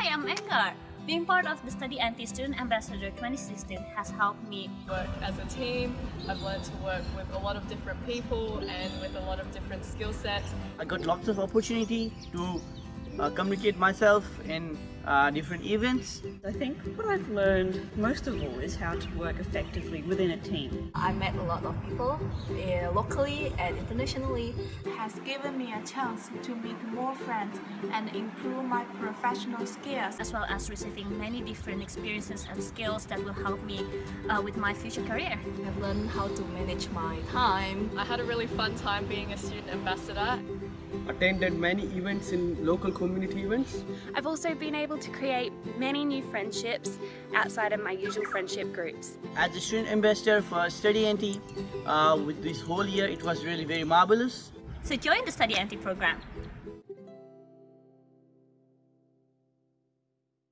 Hi, I'm Engar. Being part of the StudyNT Student Ambassador 2016 has helped me work as a team. I've learned to work with a lot of different people and with a lot of different skill sets. I got lots of opportunity to uh, communicate myself in uh, different events. I think what I've learned most of all is how to work effectively within a team. I met a lot of people uh, locally and internationally. has given me a chance to meet more friends and improve my professional skills as well as receiving many different experiences and skills that will help me uh, with my future career. I've learned how to manage my time. I had a really fun time being a student ambassador. Attended many events in local community events. I've also been able to create many new friendships outside of my usual friendship groups. As a student ambassador for Study Anti, uh, with this whole year it was really very marvelous. So join the StudyNT program.